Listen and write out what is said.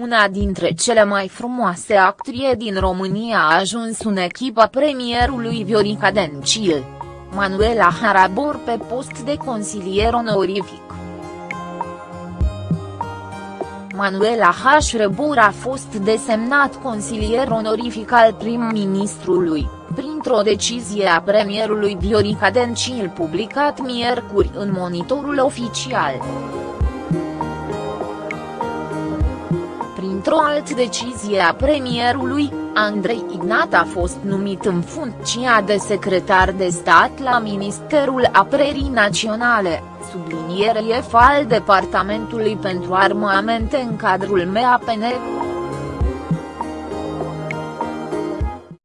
una dintre cele mai frumoase actrie din România a ajuns în echipa premierului Viorica Dencil. Manuela Harabor pe post de consilier onorific. Manuela H. Rebor a fost desemnat consilier onorific al prim-ministrului, printr-o decizie a premierului Viorica Dencil publicat miercuri în monitorul oficial. Printr-o altă decizie a premierului, Andrei Ignat a fost numit în funcția de secretar de stat la Ministerul Apărării Naționale, subliniere al Departamentului pentru Armamente în cadrul MAPN.